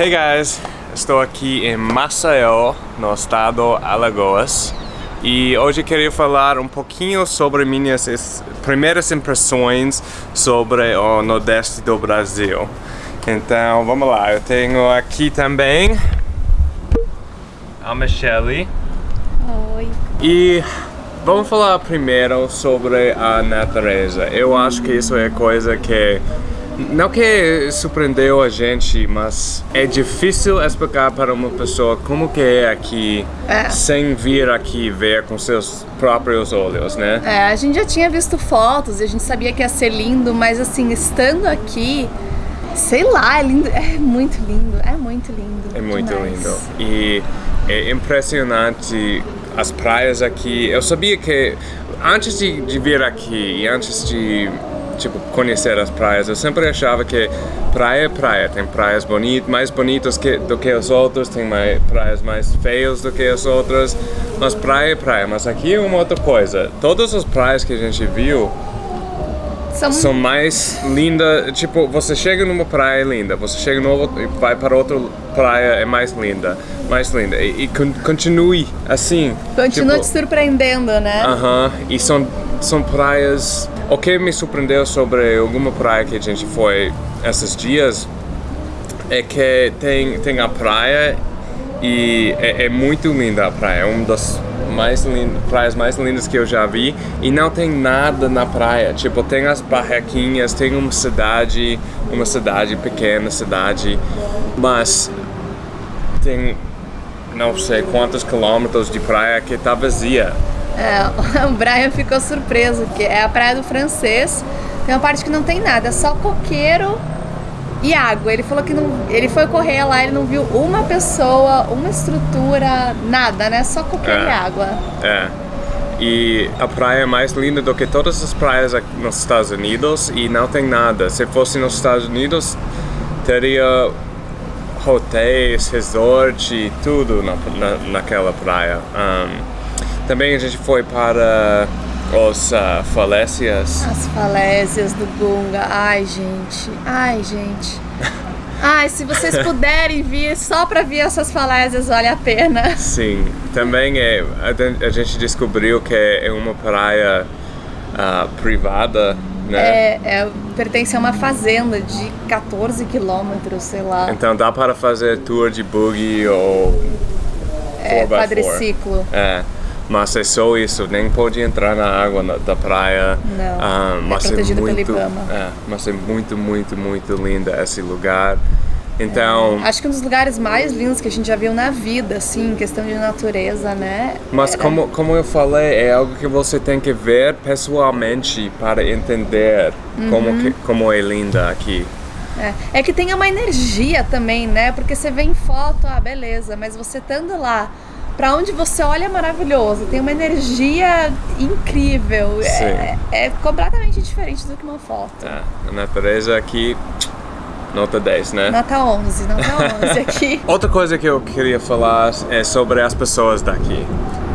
Hey guys, estou aqui em Maceió, no estado Alagoas e hoje queria falar um pouquinho sobre minhas primeiras impressões sobre o Nordeste do Brasil. Então vamos lá, eu tenho aqui também a Michelle. Oi. E vamos falar primeiro sobre a natureza. Eu acho que isso é coisa que não que surpreendeu a gente, mas é difícil explicar para uma pessoa como que é aqui é. sem vir aqui ver com seus próprios olhos, né? É, a gente já tinha visto fotos e a gente sabia que ia ser lindo, mas assim, estando aqui, sei lá, é lindo, é muito lindo, é muito lindo. É muito demais. lindo. E é impressionante as praias aqui. Eu sabia que antes de, de vir aqui e antes de tipo, conhecer as praias. Eu sempre achava que praia é praia. Tem praias bonitas, mais bonitas que, do que as outras, tem mais, praias mais feias do que as outras. Mas praia é praia. Mas aqui é uma outra coisa. Todas as praias que a gente viu são, são mais lindas. Tipo, você chega numa praia linda, você chega no e vai para outra praia é mais linda, mais linda. E, e continue assim. Continua tipo, te surpreendendo, né? Aham. Uh -huh, e são, são praias o que me surpreendeu sobre alguma praia que a gente foi esses dias é que tem, tem a praia e é, é muito linda a praia, é uma das mais lindas, praias mais lindas que eu já vi e não tem nada na praia, tipo tem as barraquinhas, tem uma cidade, uma cidade pequena, cidade, mas tem não sei quantos quilômetros de praia que está vazia é, o Brian ficou surpreso, que é a Praia do Francês. Tem uma parte que não tem nada, é só coqueiro e água. Ele falou que não, ele foi correr lá, ele não viu uma pessoa, uma estrutura, nada, né? Só coqueiro é, e água. É. E a praia é mais linda do que todas as praias nos Estados Unidos e não tem nada. Se fosse nos Estados Unidos, teria hotéis, resort, tudo na, na, naquela praia. Um, também a gente foi para os uh, falésias. As falésias do Gunga. Ai, gente. Ai, gente. Ai, se vocês puderem vir só para ver essas falésias, vale a pena. Sim. Também é, a, a gente descobriu que é uma praia uh, privada, né? É, é, pertence a uma fazenda de 14 quilômetros, sei lá. Então dá para fazer tour de buggy ou... É, quadriciclo. É mas é só isso, nem pode entrar na água na, da praia. Não, ah, mas é protegido é muito, pelo Ibama. É, mas é muito, muito, muito lindo esse lugar. Então... É, acho que um dos lugares mais lindos que a gente já viu na vida, assim, em questão de natureza, né? Mas Era... como, como eu falei, é algo que você tem que ver pessoalmente para entender uhum. como, que, como é linda aqui. É. é que tem uma energia também, né? Porque você vê em foto, ah, beleza, mas você estando lá para onde você olha é maravilhoso, tem uma energia incrível. É, é, completamente diferente do que uma foto. É, a natureza aqui, nota 10, né? Nota 11, nota 11 aqui. Outra coisa que eu queria falar é sobre as pessoas daqui.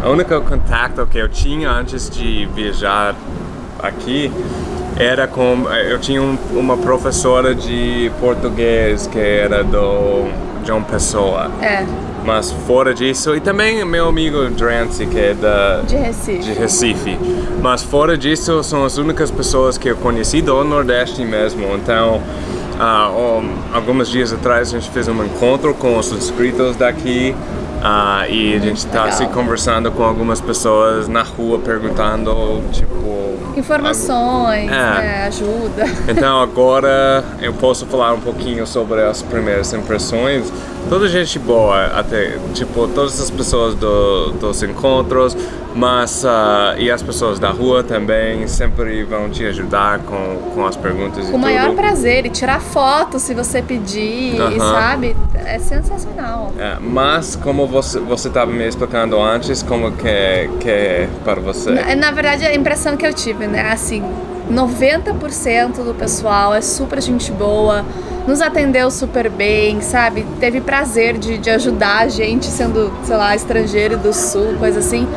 O único contato que eu tinha antes de viajar aqui era com... Eu tinha um, uma professora de português que era do João Pessoa. É. Mas fora disso, e também meu amigo Drancy, que é da, de, Recife. de Recife. Mas fora disso, são as únicas pessoas que eu conheci do Nordeste mesmo. Então, uh, um, alguns dias atrás a gente fez um encontro com os inscritos daqui. Uh, e a gente está se conversando com algumas pessoas na rua perguntando, tipo... Informações, é. né, ajuda. Então agora eu posso falar um pouquinho sobre as primeiras impressões. Toda gente boa, até, tipo, todas as pessoas do, dos encontros, mas, uh, e as pessoas da rua também sempre vão te ajudar com, com as perguntas Com o maior prazer, e tirar foto se você pedir, uh -huh. sabe? É sensacional. É, mas como você você estava me explicando antes, como que é, que é para você? Na, na verdade, a impressão que eu tive, né, assim, 90% do pessoal é super gente boa, nos atendeu super bem, sabe? Teve prazer de, de ajudar a gente, sendo, sei lá, estrangeiro do sul, coisa assim.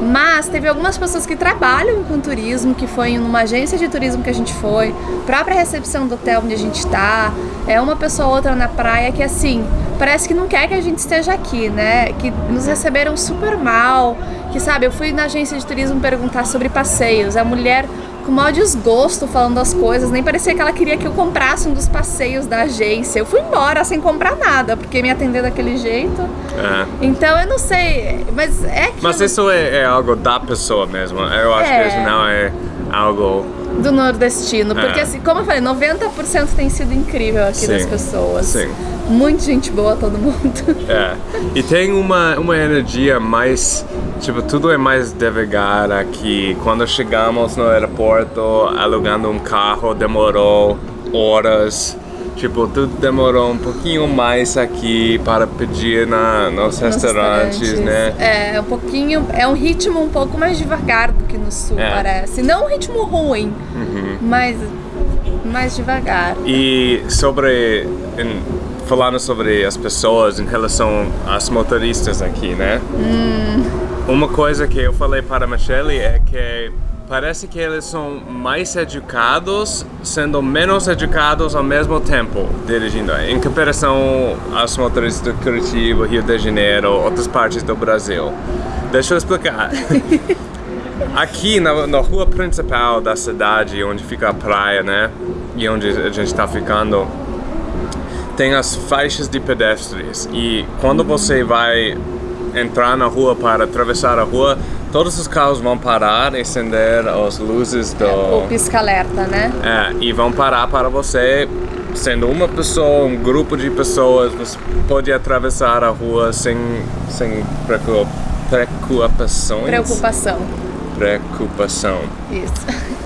Mas teve algumas pessoas que trabalham com turismo, que foi em uma agência de turismo que a gente foi, própria recepção do hotel onde a gente tá, é uma pessoa ou outra na praia que assim, parece que não quer que a gente esteja aqui, né? Que nos receberam super mal, que sabe, eu fui na agência de turismo perguntar sobre passeios, a mulher com maior desgosto falando das coisas, nem parecia que ela queria que eu comprasse um dos passeios da agência. Eu fui embora sem comprar nada, porque me atender daquele jeito. É. Então eu não sei, mas é que Mas isso é, é algo da pessoa mesmo. Eu acho É. que isso não é algo. Do nordestino, porque É. assim, como eu falei, 90% tem sido incrível aqui Sim, das pessoas. sim. Muito gente boa todo mundo. É. E tem uma, uma energia mais. Tipo, tudo é mais devagar aqui. Quando chegamos no aeroporto, alugando um carro, demorou horas. Tipo, tudo demorou um pouquinho mais aqui para pedir na, nos nos restaurantes, né? É, um pouquinho, é um ritmo um pouco mais devagar do que no sul, É. parece. Não um ritmo ruim, Uhum. mas mais devagar. E sobre. em- falando sobre as pessoas em relação às motoristas aqui, né? Uma coisa que eu falei para a Michelle é que parece que eles são mais educados, sendo menos educados ao mesmo tempo dirigindo, em comparação aos motoristas de Curitiba, Rio de Janeiro, outras partes do Brasil. Deixa eu explicar. Aqui na, na rua principal da cidade, onde fica a praia, né? E onde a gente está ficando, tem as faixas de pedestres. E quando você vai entrar na rua para atravessar a rua, todos os carros vão parar e acender as luzes do. O pisca-alerta, né? É, e vão parar para você, sendo uma pessoa, um grupo de pessoas, você pode atravessar a rua sem, sem preocup- preocupações. Preocupação. Preocupação. Isso.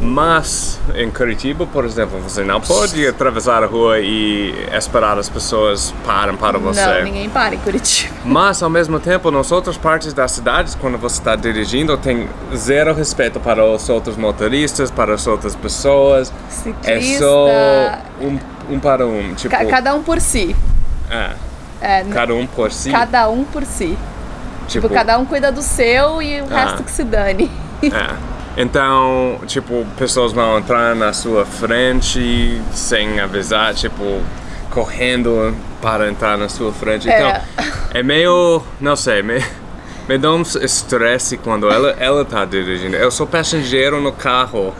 Mas em Curitiba, por exemplo, você não pode atravessar a rua e esperar as pessoas parem para você. Não, ninguém para em Curitiba. Mas ao mesmo tempo, nas outras partes das cidades, quando você está dirigindo, tem zero respeito para os outros motoristas, para as outras pessoas. Ciclista. É só um, um para um. Tipo, Ca- cada um por si. é, É, cada um por si. cada um por si. Tipo, cada um cuida do seu e o Ah. resto que se dane. É. Então, tipo, pessoas vão entrar na sua frente sem avisar, tipo, correndo para entrar na sua frente. Então, É. é meio, não sei, me, me dá um estresse quando ela, ela tá dirigindo. Eu sou passageiro no carro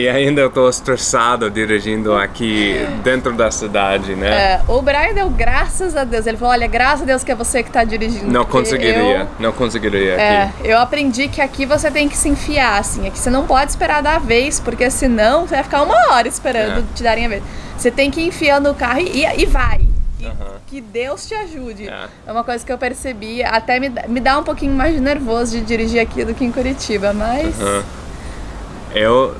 e ainda eu tô estressado dirigindo aqui dentro da cidade, né? É, o Brian deu graças a Deus. Ele falou: Olha, graças a Deus que é você que tá dirigindo. Não conseguiria, eu- não conseguiria É, aqui. eu aprendi que aqui você tem que se enfiar, assim. Aqui você não pode esperar dar a vez, porque senão você vai ficar uma hora esperando É. te darem a vez. Você tem que ir enfiando o carro e, e vai. E Aham. Que Deus te ajude. É. É. uma coisa que eu percebi. Até me, dá- me dá um pouquinho mais de nervoso de dirigir aqui do que em Curitiba, mas. Aham. Eu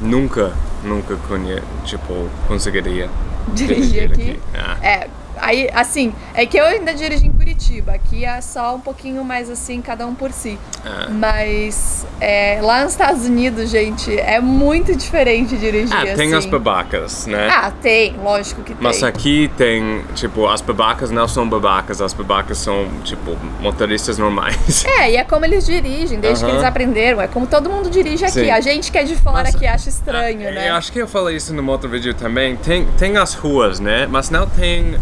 nunca, nunca conhe tipo, conseguiria dirigir aqui. Ah, É, aí, assim, é que eu ainda dirijo em Curitiba. Aqui é só um pouquinho mais assim, cada um por si. ah. Mas é, lá nos Estados Unidos, gente, é muito diferente dirigir Ah, tem assim. as babacas, né? Ah, tem, lógico que tem. Mas aqui tem, tipo, as babacas não são babacas, as babacas são, tipo, motoristas normais. É, e é como eles dirigem, desde que Aham. eles aprenderam. É como todo mundo dirige aqui. Sim. A gente que é de fora Mas, que acha estranho, Ah, né? Eu acho que eu falei isso no outro vídeo também. Tem, tem as ruas, né? Mas não tem,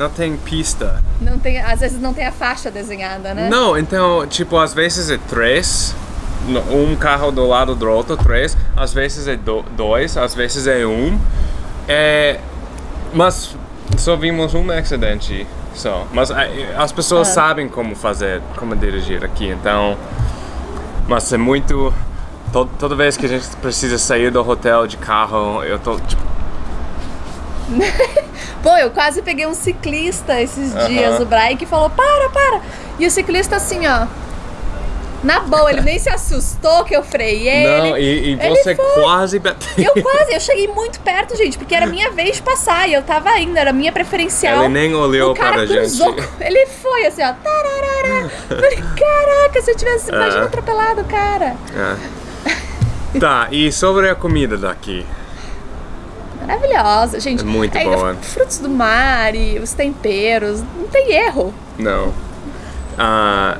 não tem pista. Não tem, às vezes não tem a faixa desenhada, né? Não, então, tipo, às vezes é três, um carro do lado do outro, três, às vezes é do- dois, às vezes é um. É, mas só vimos um acidente só. Mas ah, as pessoas Ah. sabem como fazer, como dirigir aqui, então. Mas é muito. to- toda vez que a gente precisa sair do hotel de carro, eu tô tipo. Pô, eu quase peguei um ciclista esses Aham. dias, o Brian, que falou: para, para. E o ciclista assim, ó. Na boa, ele nem se assustou que eu freiei. Não, ele, e, e você foi. quase bateu. Eu quase, eu cheguei muito perto, gente, porque era minha vez de passar e eu tava indo, era minha preferencial. Ele nem olhou o cara para a cruzou, gente. Ele foi assim, ó. Tararara. Falei, caraca, se eu tivesse imagina Ah. atropelado o cara. É. Tá, e sobre a comida daqui? Maravilhosa, gente. É muito boa. Frutos do mar e os temperos, não tem erro. Não. Ah,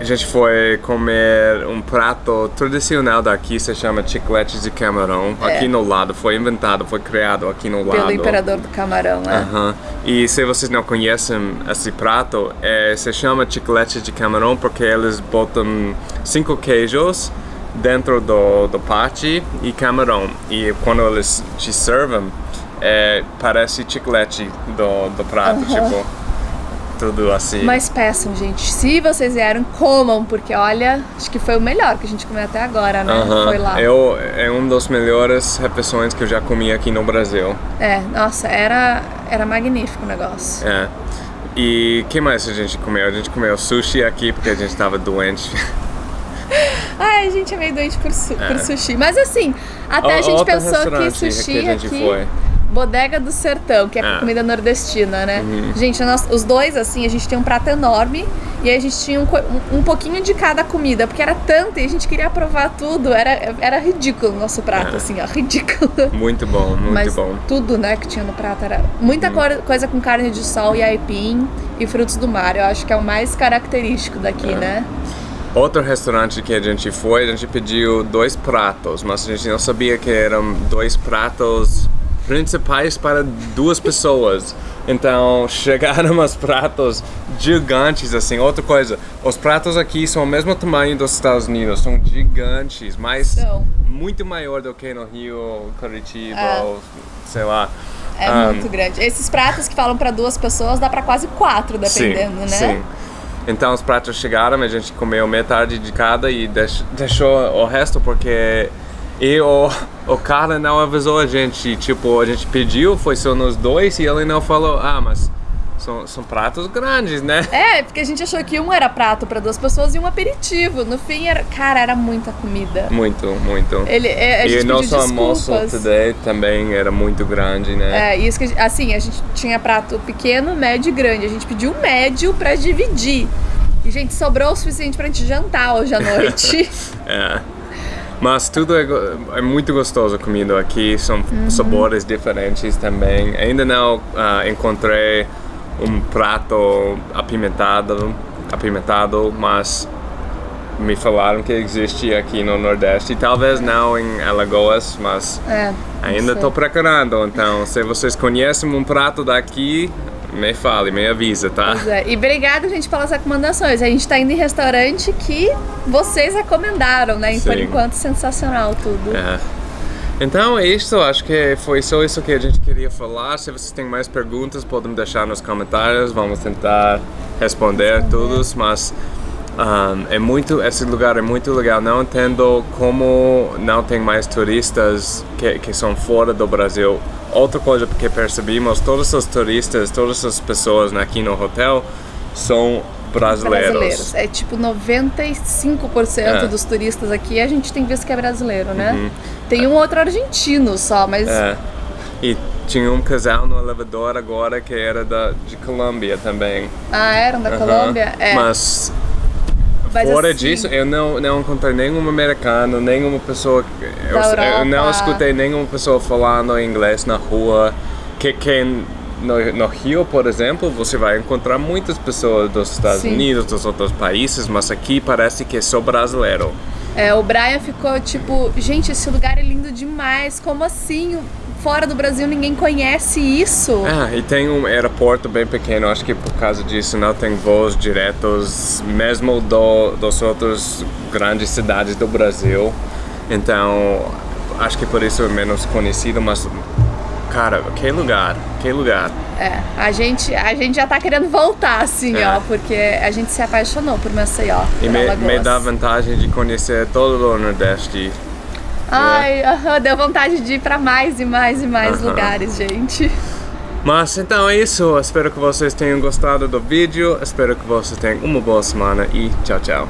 a gente foi comer um prato tradicional daqui, se chama chiclete de camarão, É. aqui no lado. Foi inventado, foi criado aqui no Pelo lado. imperador do camarão, né? Aham. E se vocês não conhecem esse prato, é, se chama chiclete de camarão porque eles botam cinco queijos dentro do, do pate e camarão. E quando eles te servem, é, parece chiclete do, do prato, tipo, tudo assim. Mas peçam, gente, se vocês vieram, comam, porque olha, acho que foi o melhor que a gente comeu até agora, né? Foi lá. Eu, é uma das melhores refeições que eu já comi aqui no Brasil. É, nossa, era, era magnífico o negócio. É. E o que mais a gente comeu? A gente comeu sushi aqui porque a gente estava doente. Ai, a gente é meio doente por, su- por sushi. Mas assim, até a Ó, gente pensou que sushi que a aqui. foi. Bodega do Sertão, que é, É. Uhum. comida nordestina, né? Gente, nós, os dois, assim, a gente tem um prato enorme e a gente tinha um, um, um pouquinho de cada comida, porque era tanto e a gente queria provar tudo. Era, era ridículo o nosso prato, É. assim, ó, ridículo. Muito bom, muito Mas bom. Uhum. tudo, né, que tinha no prato era muita cor- coisa com carne de sol e aipim e frutos do mar. Eu acho que é o mais característico daqui, É. né? Outro restaurante que a gente foi, a gente pediu dois pratos, mas a gente não sabia que eram dois pratos principais para duas pessoas. Então chegaram os pratos gigantes, assim. Outra coisa, os pratos aqui são o mesmo tamanho dos Estados Unidos, são gigantes, mas São. muito maior do que no Rio, Curitiba, É. ou sei lá. É Ah, muito grande. Esses pratos que falam pra duas pessoas dá pra quase quatro, dependendo, né? Sim. Então os pratos chegaram, a gente comeu metade de cada e deix- deixou o resto porque e o, o cara não avisou a gente. Tipo, a gente pediu, foi só nos dois e ele não falou, ah, mas são, são pratos grandes, né? É, porque a gente achou que um era prato pra duas pessoas e um aperitivo. No fim, era, cara, era muita comida. Muito, muito. Ele, é, a e gente o pediu nosso almoço today também era muito grande, né? É, isso que a gente- assim, a gente tinha prato pequeno, médio e grande. A gente pediu um médio pra dividir. E, gente, sobrou o suficiente pra gente jantar hoje à noite. É. Mas tudo é, é muito gostoso a comida aqui, são Uhum. sabores diferentes também. Ainda não ah, encontrei um prato apimentado, apimentado, mas me falaram que existe aqui no Nordeste. Talvez não em Alagoas, mas é. ainda estou procurando. Então, se vocês conhecem um prato daqui, me fale, me avisa, tá? É. E obrigada, gente, pelas recomendações. A gente tá indo em restaurante que vocês recomendaram, né? E por enquanto, sensacional tudo. É. Então é isso, acho que foi só isso que a gente queria falar. Se vocês têm mais perguntas, podem deixar nos comentários, vamos tentar responder todos, mas um, é muito, esse lugar é muito legal. Não entendo como não tem mais turistas que, que são fora do Brasil. Outra coisa que percebimos, todos os turistas, todas as pessoas aqui no hotel são brasileiros. É tipo 95% É. dos turistas aqui a gente tem visto que é brasileiro, né? Tem um outro argentino só, mas Uhum. É. E tinha um casal no elevador agora que era da, de Colômbia também. ah, eram da Aham. Colômbia? É. Mas Mas fora assim- disso, eu não, não encontrei nenhum americano, nenhuma pessoa. Eu, eu não escutei nenhuma pessoa falando inglês na rua. Que, que no, no Rio, por exemplo, você vai encontrar muitas pessoas dos Estados Sim. Unidos, dos outros países, mas aqui parece que é só brasileiro. É, o Brian ficou tipo, gente, esse lugar é lindo demais, como assim? Fora do Brasil ninguém conhece isso? Ah, e tem um aeroporto bem pequeno, acho que por causa disso não tem voos diretos, mesmo do, das outras grandes cidades do Brasil. Então, acho que por isso é menos conhecido, mas, cara, que lugar, que lugar. É, a gente, a gente já tá querendo voltar, assim, É. ó, porque a gente se apaixonou por Maceió. E por me, Alagoas. me dá vantagem de conhecer todo o Nordeste. Ai, aham, deu vontade de ir pra mais e mais e mais Aham. lugares, gente. Mas então é isso, espero que vocês tenham gostado do vídeo, espero que vocês tenham uma boa semana e tchau, tchau.